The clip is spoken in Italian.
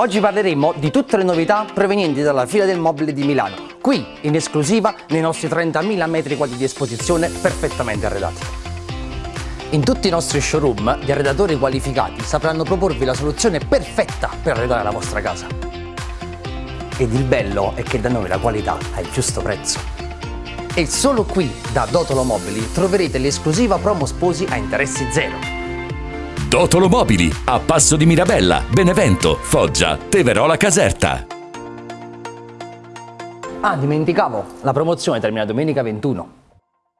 Oggi parleremo di tutte le novità provenienti dalla fila del mobile di Milano, qui in esclusiva nei nostri 30.000 metri quadri di esposizione perfettamente arredati. In tutti i nostri showroom gli arredatori qualificati sapranno proporvi la soluzione perfetta per arredare la vostra casa. Ed il bello è che da noi la qualità ha il giusto prezzo. E solo qui, da Dotolo Mobili, troverete l'esclusiva promo sposi a interessi zero. Dotolo Mobili, a Passo di Mirabella, Benevento, Foggia, Teverola Caserta. Ah, dimenticavo, la promozione termina domenica 21.